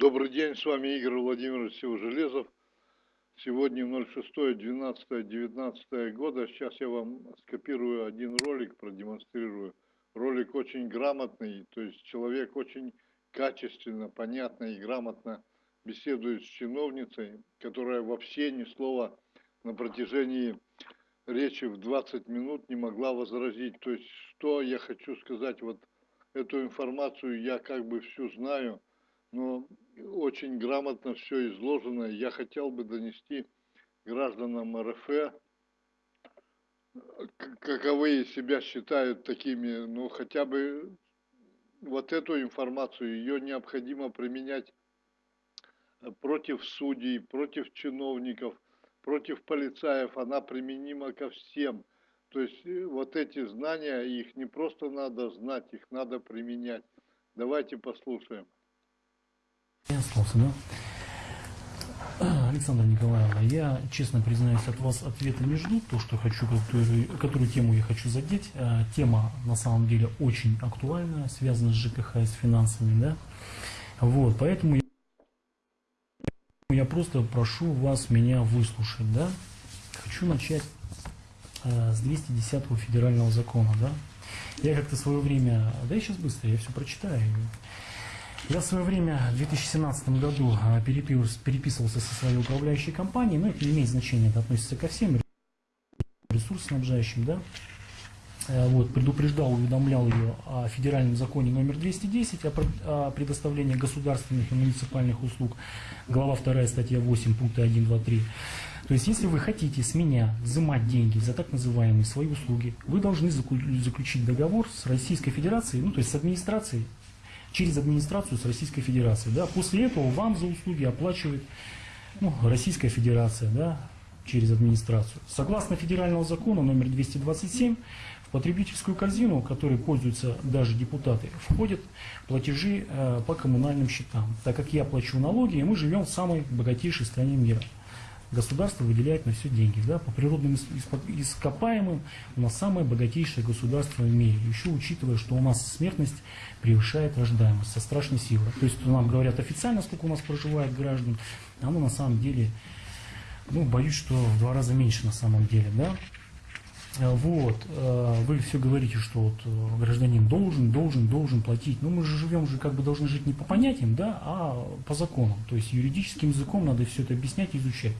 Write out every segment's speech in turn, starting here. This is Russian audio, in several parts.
Добрый день, с вами Игорь Владимирович Севожелезов. Сегодня 06-12-19 года. Сейчас я вам скопирую один ролик, продемонстрирую. Ролик очень грамотный, то есть человек очень качественно, понятно и грамотно беседует с чиновницей, которая вообще ни слова на протяжении речи в 20 минут не могла возразить. То есть, что я хочу сказать, вот эту информацию я как бы всю знаю, но очень грамотно все изложено. Я хотел бы донести гражданам РФ, каковые себя считают такими, ну хотя бы вот эту информацию, ее необходимо применять против судей, против чиновников, против полицаев, она применима ко всем. То есть э, вот эти знания, их не просто надо знать, их надо применять. Давайте послушаем. Я остался, да? Александра Николаевна, я честно признаюсь, от вас ответа не жду, то, что хочу, которую, которую тему я хочу задеть. А, тема на самом деле очень актуальная, связана с ЖКХ и с финансами, да? Вот, поэтому я, просто прошу вас меня выслушать, да? Хочу начать э, с 210 федерального закона, да? Я как-то свое время, да я сейчас быстро, я все прочитаю. Я в свое время в 2017 году а, переписывался со своей управляющей компанией, но это не имеет значения, это относится ко всем ресурсоснабжающим, да. Э, вот, предупреждал, уведомлял ее о федеральном законе номер 210 о предоставлении государственных и муниципальных услуг, глава 2 статья 8, пункты 1, 2, 3. То есть, если вы хотите с меня взимать деньги за так называемые свои услуги, вы должны заключить договор с Российской Федерацией, ну то есть с администрацией через администрацию с Российской Федерацией. Да. После этого вам за услуги оплачивает ну, Российская Федерация да, через администрацию. Согласно федерального закона номер 227, в потребительскую корзину, которой пользуются даже депутаты, входят платежи э, по коммунальным счетам. Так как я плачу налоги, и мы живем в самой богатейшей стране мира государство выделяет на все деньги. Да? По природным ископаемым у нас самое богатейшее государство в мире. Еще учитывая, что у нас смертность превышает рождаемость со страшной силой. То есть нам говорят официально, сколько у нас проживает граждан, а оно на самом деле, ну, боюсь, что в два раза меньше на самом деле. Да? Э, вот, э, вы все говорите, что вот э, гражданин должен, должен, должен платить. Но мы же живем уже как бы должны жить не по понятиям, да, а по законам. То есть юридическим языком надо все это объяснять изучать.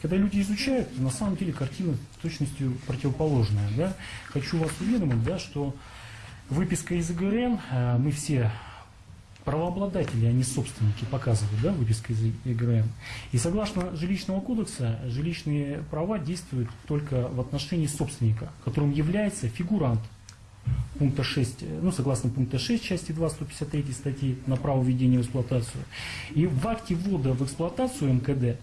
Когда люди изучают, на самом деле картина точностью противоположная. Да? Хочу вас уведомить, да, что выписка из ИГРН, мы все правообладатели, а не собственники, показывают да, выписка из ЕГРМ. И согласно жилищного кодекса, жилищные права действуют только в отношении собственника, которым является фигурант пункта 6, ну, согласно пункта 6 части 2 153 статьи на право введения в эксплуатацию. И в акте ввода в эксплуатацию МКД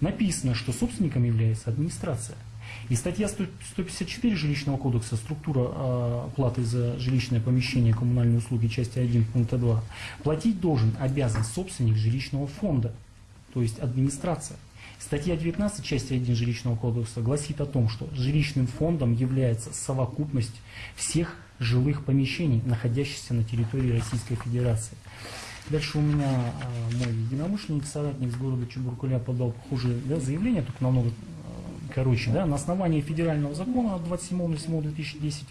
написано, что собственником является администрация. И статья 154 жилищного кодекса «Структура а, платы за жилищное помещение, коммунальные услуги», части 1 пункта 2, платить должен, обязан собственник жилищного фонда, то есть администрация. Статья 19 части 1 жилищного кодекса гласит о том, что жилищным фондом является совокупность всех жилых помещений, находящихся на территории Российской Федерации. Дальше у меня э, мой единомышленник, соратник с города Чебуркуля подал похожее да, заявление, только намного короче, да, на основании федерального закона от 27.07.2010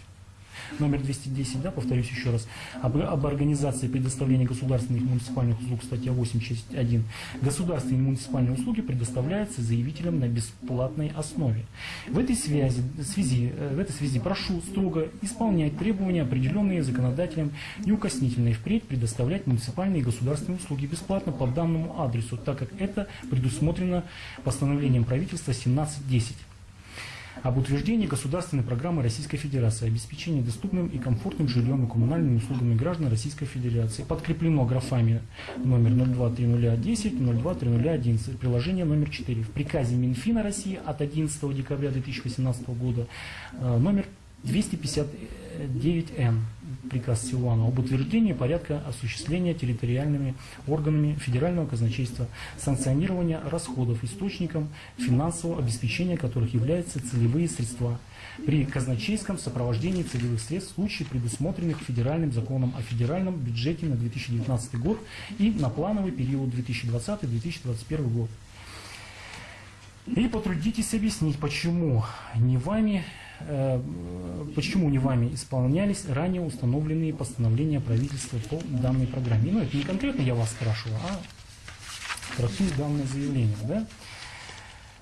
номер 210, да, повторюсь еще раз, об, об организации предоставления государственных муниципальных услуг, статья 8, часть 1. Государственные муниципальные услуги предоставляются заявителям на бесплатной основе. В этой связи, связи, э, в этой связи прошу строго исполнять требования, определенные законодателем, неукоснительно и впредь предоставлять муниципальные и государственные услуги бесплатно по данному адресу, так как это предусмотрено постановлением правительства 1710 об утверждении государственной программы Российской Федерации обеспечения доступным и комфортным жильем и коммунальными услугами граждан Российской Федерации. Подкреплено графами номер 023010, 023011, приложение номер 4. В приказе Минфина России от 11 декабря 2018 года э, номер 250 9Н, приказ Силуана об утверждении порядка осуществления территориальными органами федерального казначейства санкционирования расходов источником финансового обеспечения которых являются целевые средства при казначейском сопровождении целевых средств в случае предусмотренных федеральным законом о федеральном бюджете на 2019 год и на плановый период 2020-2021 год. И потрудитесь объяснить, почему не вами, почему не вами исполнялись ранее установленные постановления правительства по данной программе. Ну, это не конкретно я вас спрашиваю, а трактую данное заявление. Да?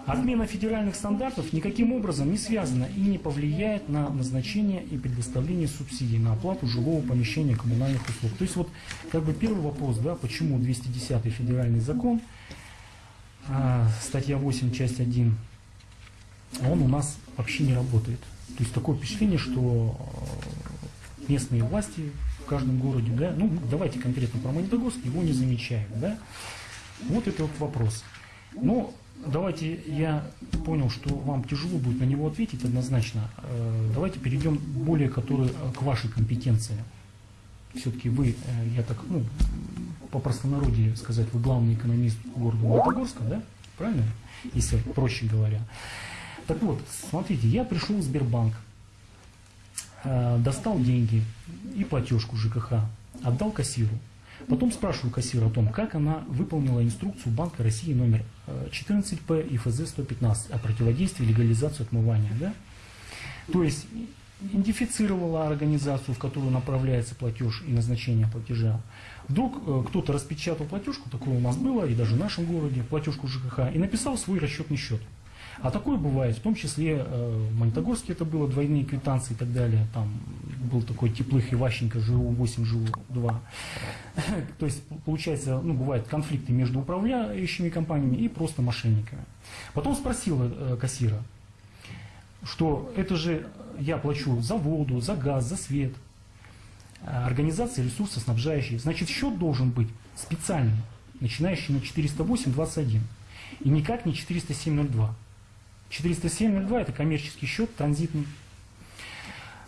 Отмена федеральных стандартов никаким образом не связана и не повлияет на назначение и предоставление субсидий на оплату жилого помещения коммунальных услуг. То есть вот как бы первый вопрос, да, почему 210 федеральный закон, а, статья 8, часть 1, он у нас вообще не работает. То есть такое впечатление, что э, местные власти в каждом городе, да, ну давайте конкретно про Магнитогорск, его не замечают, да. Вот это вот вопрос. Но давайте, я понял, что вам тяжело будет на него ответить однозначно. Э, давайте перейдем более который, к вашей компетенции. Все-таки вы, э, я так, ну, по простонародье сказать, вы главный экономист города Магнитогорска, да? Правильно? Если проще говоря. Так вот, смотрите, я пришел в Сбербанк, достал деньги и платежку ЖКХ, отдал кассиру. Потом спрашиваю кассира о том, как она выполнила инструкцию Банка России номер 14П и ФЗ-115 о противодействии легализации отмывания. Да? То есть идентифицировала организацию, в которую направляется платеж и назначение платежа. Вдруг э, кто-то распечатал платежку, такое у нас было, и даже в нашем городе, платежку ЖКХ, и написал свой расчетный счет. А такое бывает, в том числе э, в Магнитогорске это было, двойные квитанции и так далее. Там был такой Теплых Иващенко, ЖУ-8, ЖУ-2. То есть, получается, ну, бывают конфликты между управляющими компаниями и просто мошенниками. Потом спросил э, кассира, что это же я плачу за воду, за газ, за свет. Организация ресурсоснабжающая. Значит, счет должен быть специальный, начинающий на 408.21 и никак не 407.02. 407.02 это коммерческий счет, транзитный.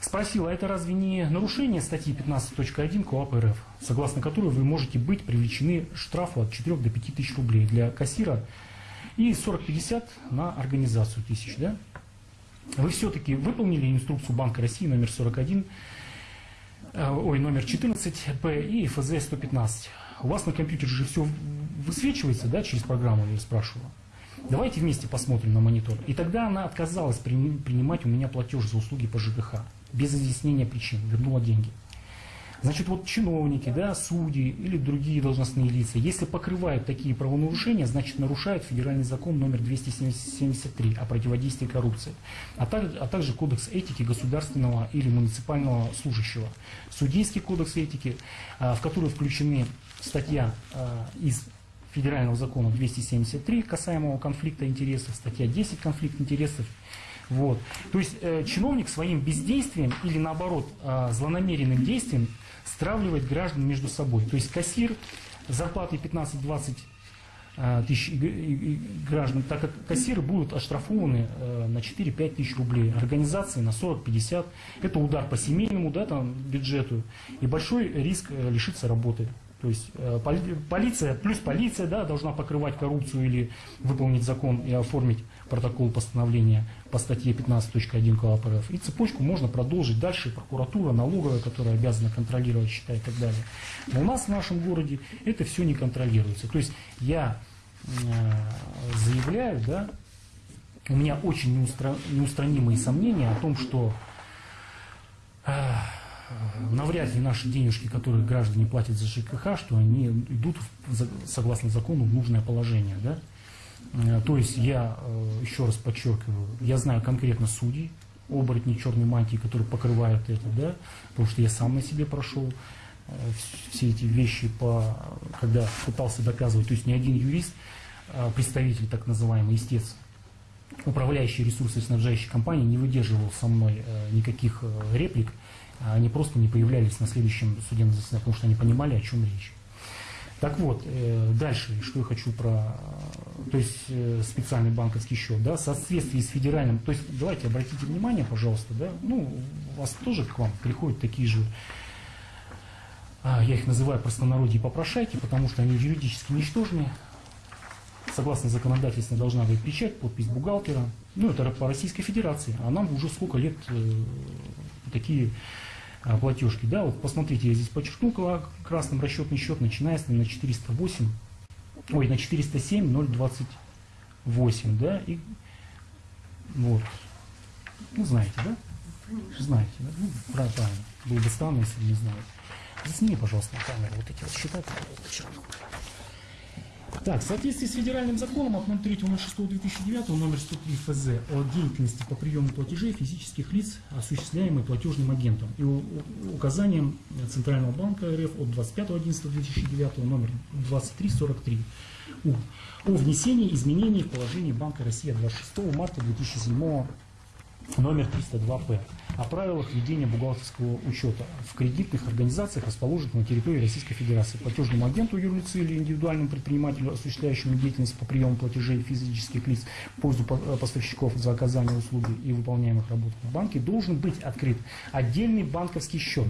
Спросила, а это разве не нарушение статьи 15.1 КОАП РФ, согласно которой вы можете быть привлечены штрафу от 4 до 5 тысяч рублей для кассира и 40-50 на организацию тысяч, да? Вы все-таки выполнили инструкцию Банка России номер 41, э, ой, номер 14 П и ФЗ 115. У вас на компьютере же все высвечивается, да, через программу, я спрашивала. Давайте вместе посмотрим на монитор. И тогда она отказалась принимать у меня платеж за услуги по ЖКХ. Без изъяснения причин. Вернула деньги. Значит, вот чиновники, да, судьи или другие должностные лица, если покрывают такие правонарушения, значит нарушают федеральный закон номер 273 о противодействии коррупции, а также, а также кодекс этики государственного или муниципального служащего, судейский кодекс этики, а, в который включены статья а, из федерального закона 273 касаемого конфликта интересов, статья 10 конфликт интересов. Вот. То есть э, чиновник своим бездействием или наоборот э, злонамеренным действием стравливает граждан между собой. То есть кассир зарплатой 15-20 э, тысяч граждан, так как кассиры будут оштрафованы э, на 4-5 тысяч рублей, организации на 40-50. Это удар по семейному да, там, бюджету и большой риск э, лишиться работы. То есть э, полиция, плюс полиция да, должна покрывать коррупцию или выполнить закон и оформить протокол постановления по статье 15.1 КОАП РФ. И цепочку можно продолжить дальше, прокуратура, налоговая, которая обязана контролировать счета и так далее. Но у нас в нашем городе это все не контролируется. То есть я э, заявляю, да, у меня очень неустранимые сомнения о том, что э, навряд ли наши денежки, которые граждане платят за ЖКХ, что они идут, согласно закону, в нужное положение. Да? Э, то есть я, э, еще раз подчеркиваю, я знаю конкретно судей, оборотни черной мантии, которые покрывают это, да, потому что я сам на себе прошел э, все эти вещи, по, когда пытался доказывать, то есть ни один юрист, представитель так называемый истец, управляющий ресурсы снабжающей компании не выдерживал со мной никаких реплик, они просто не появлялись на следующем судебном заседании, потому что они понимали, о чем речь. Так вот, э, дальше, что я хочу про, то есть э, специальный банковский счет, да, в соответствии с федеральным, то есть давайте обратите внимание, пожалуйста, да, ну, у вас тоже к вам приходят такие же, а, я их называю простонародье попрошайки, потому что они юридически ничтожные, согласно законодательству должна быть печать, подпись бухгалтера, ну, это по Российской Федерации, а нам уже сколько лет э, такие а, платежки. Да, вот посмотрите, я здесь подчеркнул красным расчетный счет, начиная с на 408, ой, на 407 028, да, и вот, ну, знаете, да? Знаете, да? Ну, правильно, было бы странно, если не знаете. Засними, пожалуйста, на камеру вот эти вот счета, которые я подчеркнул. Так, в соответствии с федеральным законом от 03.06.2009 номер 103 ФЗ о деятельности по приему платежей физических лиц, осуществляемой платежным агентом, и указанием Центрального банка РФ от 25.11.2009 номер 2343 У. О внесении изменений в положение Банка России 26 марта 2007 номер 302-П о правилах ведения бухгалтерского учета в кредитных организациях, расположенных на территории Российской Федерации. Платежному агенту юрлицы или индивидуальному предпринимателю, осуществляющему деятельность по приему платежей физических лиц в пользу э, поставщиков за оказание услуги и выполняемых работ в банке, должен быть открыт отдельный банковский счет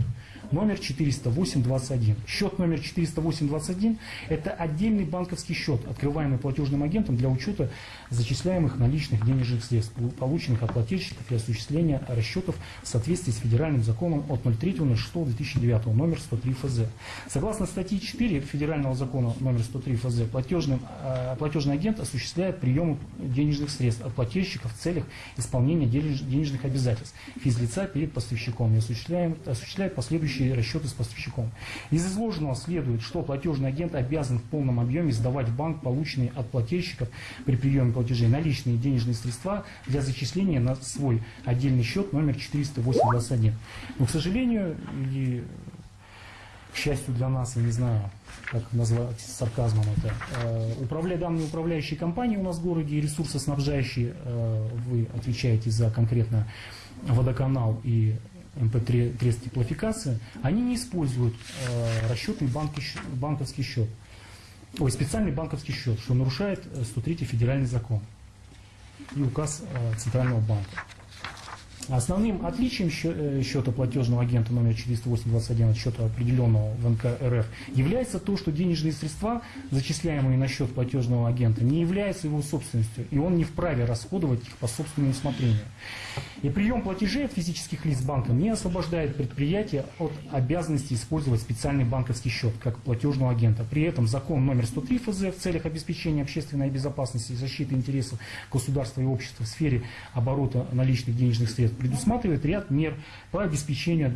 номер 408.21. Счет номер 408.21 – это отдельный банковский счет, открываемый платежным агентом для учета зачисляемых наличных денежных средств, полученных от плательщиков и осуществления расчетов в соответствии с федеральным законом от 03.06.2009 номер 103 ФЗ. Согласно статье 4 федерального закона номер 103 ФЗ, платежный, э, платежный агент осуществляет прием денежных средств от плательщиков в целях исполнения денежных обязательств физлица перед поставщиком и осуществляет, осуществляет последующие расчеты с поставщиком. Из изложенного следует, что платежный агент обязан в полном объеме сдавать в банк полученные от плательщиков при приеме платежей наличные денежные средства для зачисления на свой отдельный счет номер 408.21. Но, к сожалению, или к счастью для нас, я не знаю, как назвать сарказмом это, э, управля, данные управляющие компании у нас в городе и ресурсоснабжающие, э, вы отвечаете за конкретно водоканал и МП трест теплофикации, они не используют э, расчетный банки, банковский счет, ой, специальный банковский счет, что нарушает 103 федеральный закон и указ Центрального банка. Основным отличием э, счета платежного агента номер 40821 от счета определенного в НК РФ является то, что денежные средства, зачисляемые на счет платежного агента, не являются его собственностью, и он не вправе расходовать их по собственному усмотрению. И прием платежей от физических лиц банка не освобождает предприятие от обязанности использовать специальный банковский счет как платежного агента. При этом закон номер 103 ФЗ в целях обеспечения общественной безопасности и защиты интересов государства и общества в сфере оборота наличных денежных средств предусматривает ряд мер по обеспечению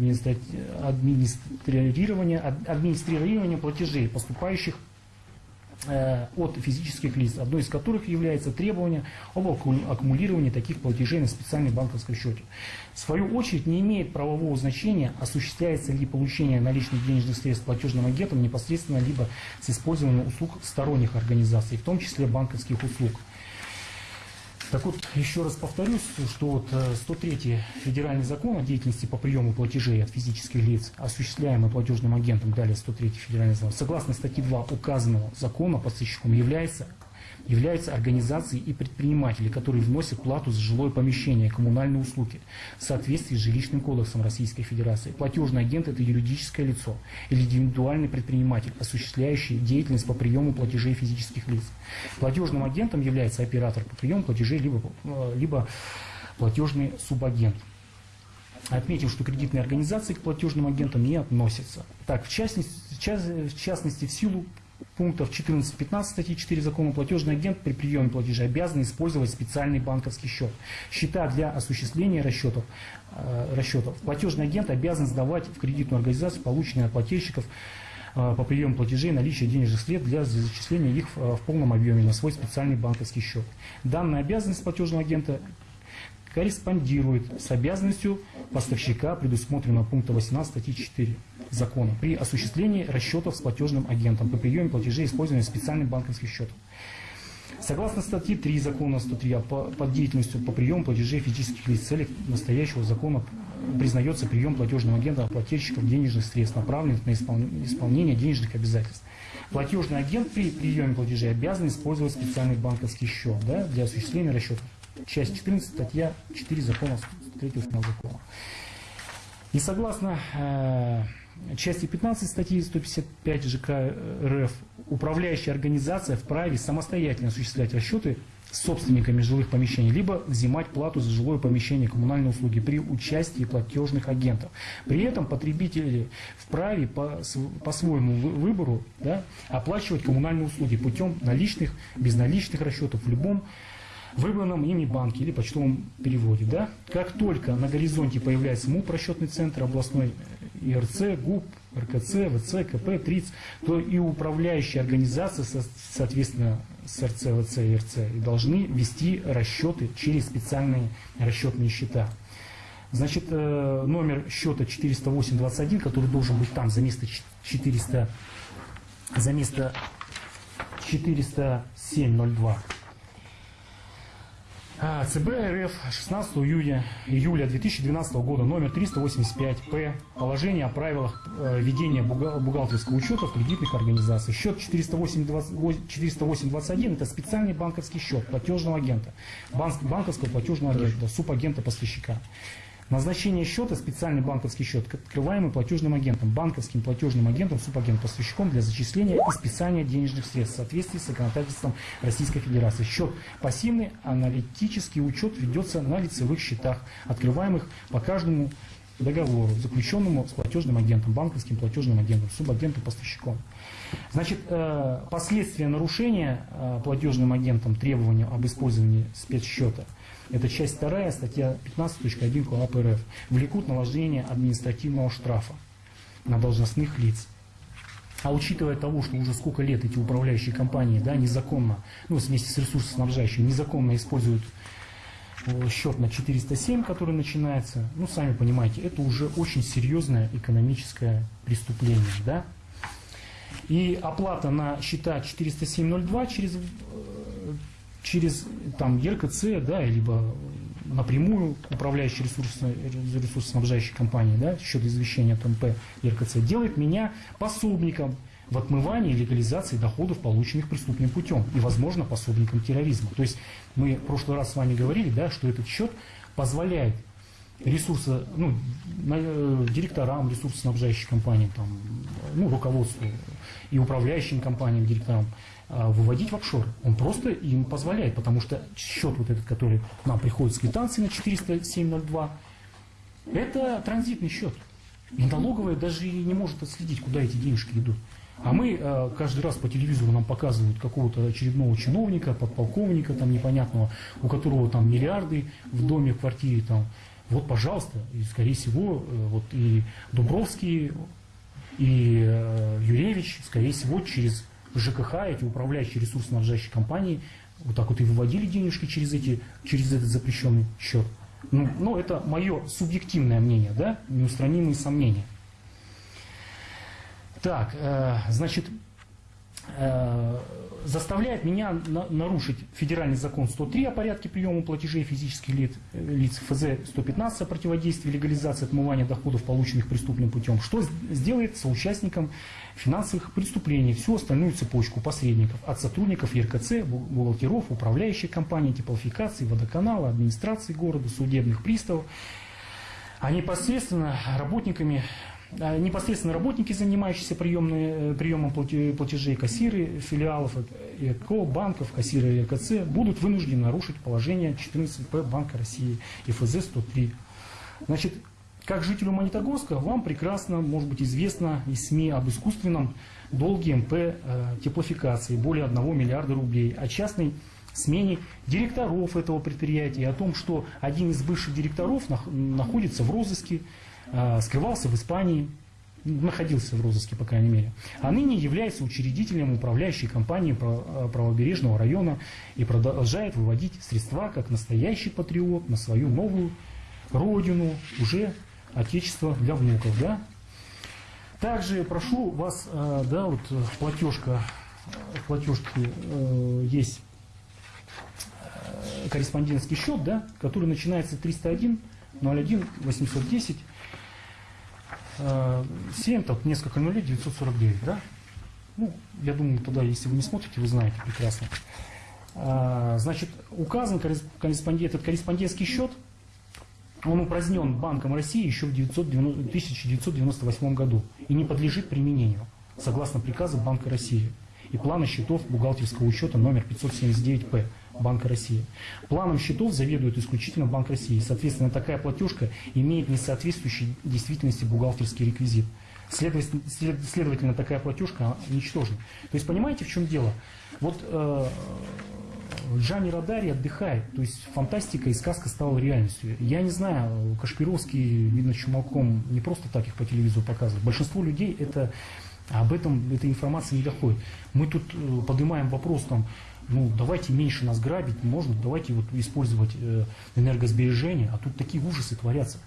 администрирования, администрирования платежей, поступающих э, от физических лиц, одно из которых является требование об аккумулировании таких платежей на специальном банковском счете. В свою очередь не имеет правового значения, осуществляется ли получение наличных денежных средств платежным агентом непосредственно либо с использованием услуг сторонних организаций, в том числе банковских услуг. Так вот, еще раз повторюсь, что вот 103 э, федеральный закон о деятельности по приему платежей от физических лиц, осуществляемый платежным агентом, далее 103 федеральный закон, согласно статье 2 указанного закона поставщиком является являются организации и предприниматели, которые вносят плату за жилое помещение, коммунальные услуги в соответствии с жилищным кодексом Российской Федерации. Платежный агент – это юридическое лицо или индивидуальный предприниматель, осуществляющий деятельность по приему платежей физических лиц. Платежным агентом является оператор по приему платежей, либо, э, либо платежный субагент. Отметим, что кредитные организации к платежным агентам не относятся. Так, в частности, в частности, в силу пунктов 14-15 статьи 4 закона платежный агент при приеме платежа обязан использовать специальный банковский счет. Счета для осуществления расчетов, э, расчетов. Платежный агент обязан сдавать в кредитную организацию полученные от плательщиков э, по приему платежей наличие денежных средств для зачисления их в, в полном объеме на свой специальный банковский счет. Данная обязанность платежного агента корреспондирует с обязанностью поставщика, предусмотренного пункта 18 статьи 4 закона, при осуществлении расчетов с платежным агентом по приеме платежей, использованием специальных банковских счетов. Согласно статье 3 закона 103 по, под деятельностью по приему платежей физических лиц целях настоящего закона признается прием платежного агента плательщиков денежных средств, направленных на исполнение денежных обязательств. Платежный агент при приеме платежей обязан использовать специальный банковский счет да, для осуществления расчетов. Часть 14, статья 4 закона 3 закона. И согласно э, части 15 статьи 155 ЖК РФ, управляющая организация вправе самостоятельно осуществлять расчеты с собственниками жилых помещений, либо взимать плату за жилое помещение коммунальные услуги при участии платежных агентов. При этом потребители вправе по, по своему выбору да, оплачивать коммунальные услуги путем наличных, безналичных расчетов в любом выбранном ими банке или почтовом переводе. Да? Как только на горизонте появляется МУП, расчетный центр областной ИРЦ, ГУП, РКЦ, ВЦ, КП, ТРИЦ, то и управляющие организации, соответственно, с РЦ, ВЦ и РЦ, должны вести расчеты через специальные расчетные счета. Значит, э, номер счета 40821, который должен быть там за место 400, за место 40702. А, ЦБ РФ 16 июля, июля 2012 года номер 385-П. Положение о правилах э, ведения бухгалтерского учета в кредитных организациях. Счет 408.21 это специальный банковский счет платежного агента, банковского платежного агента, субагента поставщика. Назначение счета – специальный банковский счет, открываемый платежным агентом, банковским платежным агентом, субагентом, поставщиком для зачисления и списания денежных средств в соответствии с законодательством Российской Федерации. Счет пассивный, аналитический учет ведется на лицевых счетах, открываемых по каждому договору, заключенному с платежным агентом, банковским платежным агентом, субагентом, поставщиком. Значит, э, последствия нарушения э, платежным агентом требования об использовании спецсчета – это часть 2, статья 15.1 КОАП РФ, влекут наложение административного штрафа на должностных лиц. А учитывая того, что уже сколько лет эти управляющие компании да, незаконно, ну, вместе с ресурсоснабжающими, незаконно используют счет на 407, который начинается, ну, сами понимаете, это уже очень серьезное экономическое преступление, да. И оплата на счета 407.02 через э, через там ЕРКЦ, да, либо напрямую управляющий ресурсно, ресурсоснабжающей компании, да, счет извещения от МП ЕРКЦ, делает меня пособником в отмывании и легализации доходов, полученных преступным путем, и, возможно, пособником терроризма. То есть мы в прошлый раз с вами говорили, да, что этот счет позволяет ресурсы, ну, э, директорам ресурсоснабжающих компаний, там, ну, руководству и управляющим компаниям, директорам, а, выводить в офшор. Он просто им позволяет, потому что счет вот этот, который нам приходит с квитанцией на 407.02, это транзитный счет. И налоговая даже не может отследить, куда эти денежки идут. А мы э, каждый раз по телевизору нам показывают какого-то очередного чиновника, подполковника там непонятного, у которого там миллиарды в доме, в квартире там. Вот, пожалуйста, и скорее всего, э, вот и Дубровский, и э, Юревич, скорее всего, через ЖКХ, эти управляющие ресурсно-снабжающие компании, вот так вот и выводили денежки через, эти, через этот запрещенный счет. Ну, ну, это мое субъективное мнение, да, неустранимые сомнения. Так, э, значит, заставляет меня на, нарушить федеральный закон 103 о порядке приема платежей физических лиц, лиц ФЗ 115 о противодействии легализации отмывания доходов, полученных преступным путем, что сделает соучастником финансовых преступлений всю остальную цепочку посредников? От сотрудников ЕРКЦ, бухгалтеров, управляющих компаний, типовфикации, водоканала, администрации города, судебных приставов, а непосредственно работниками непосредственно работники, занимающиеся приемные, э, приемом платежей, кассиры филиалов ЭКО, банков, кассиры РКЦ, будут вынуждены нарушить положение 14П Банка России и ФЗ 103. Значит, как жителю Монетогорска вам прекрасно, может быть, известно из СМИ об искусственном долге МП э, теплофикации более 1 миллиарда рублей, о частной смене директоров этого предприятия, о том, что один из бывших директоров находится в розыске, э, скрывался в Испании, находился в розыске, по крайней мере, а ныне является учредителем управляющей компании э, правобережного района и продолжает выводить средства как настоящий патриот на свою новую родину, уже отечество для внуков, да. Также прошу вас, э, да, вот платежка, платежки есть корреспондентский счет, да, который начинается 301 01 810 э, 7, там несколько нулей, 949, да? Ну, я думаю, тогда, если вы не смотрите, вы знаете прекрасно. А, Значит, указан коррес- корреспондент, этот корреспондентский счет, он упразднен Банком России еще в 990 1998 году и не подлежит применению, согласно приказу Банка России и плана счетов бухгалтерского учета номер 579-П Банка России. Планом счетов заведует исключительно Банк России. Соответственно, такая платежка имеет несоответствующий действительности бухгалтерский реквизит. Следовательно, след- следовательно, такая платежка ничтожна. То есть, понимаете, в чем дело? Вот э, Джани Радари отдыхает, то есть фантастика и сказка стала реальностью. Я не знаю, Кашпировский, видно, чумаком не просто так их по телевизору показывают. Большинство людей это об этом эта информация не доходит. Мы тут э, поднимаем вопрос там, ну давайте меньше нас грабить, можно, давайте вот использовать э, энергосбережение, а тут такие ужасы творятся.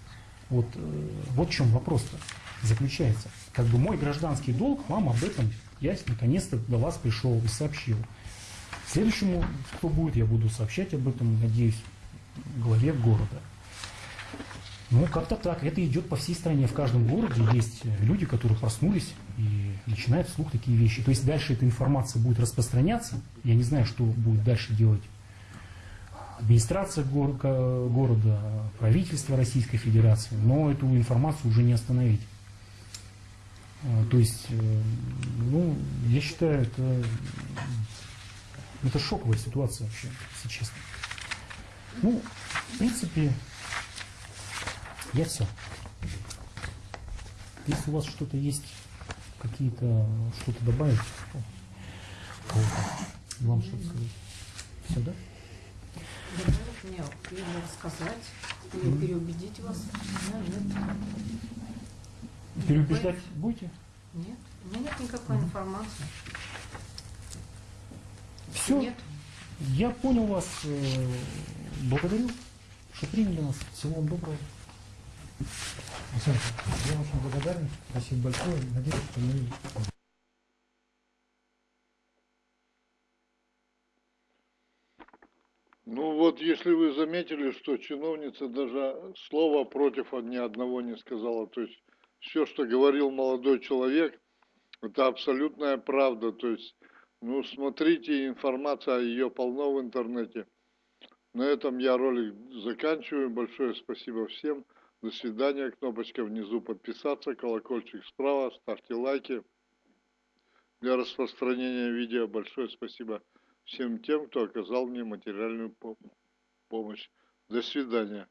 Вот, э, вот в чем вопрос-то заключается. Как бы мой гражданский долг вам об этом, я наконец-то до вас пришел и сообщил. Следующему, кто будет, я буду сообщать об этом, надеюсь, главе города. Ну, как-то так. Это идет по всей стране. В каждом городе есть люди, которые проснулись и начинают вслух такие вещи. То есть дальше эта информация будет распространяться. Я не знаю, что будет дальше делать администрация гор- ко- города, правительство Российской Федерации, но эту информацию уже не остановить. А, То есть, э, ну, я считаю, это, это шоковая ситуация вообще, если честно. Ну, в принципе, я все. Если у вас что-то есть, какие-то, что-то добавить, вам что-то сказать. Все, да? Добавить мне или рассказать, или переубедить вас. Нет. Переубеждать будете? Нет, у меня нет никакой информации. Все, Нет. я понял вас. э, Благодарю, что приняли нас. Всего вам доброго. Александр, я очень благодарен. Спасибо большое. Надеюсь, что мы Ну вот, если вы заметили, что чиновница даже слова против ни одного не сказала, то есть все, что говорил молодой человек, это абсолютная правда, то есть, ну, смотрите, информация, ее полно в интернете. На этом я ролик заканчиваю, большое спасибо всем, до свидания, кнопочка внизу подписаться, колокольчик справа, ставьте лайки для распространения видео, большое спасибо всем тем, кто оказал мне материальную по- помощь. До свидания.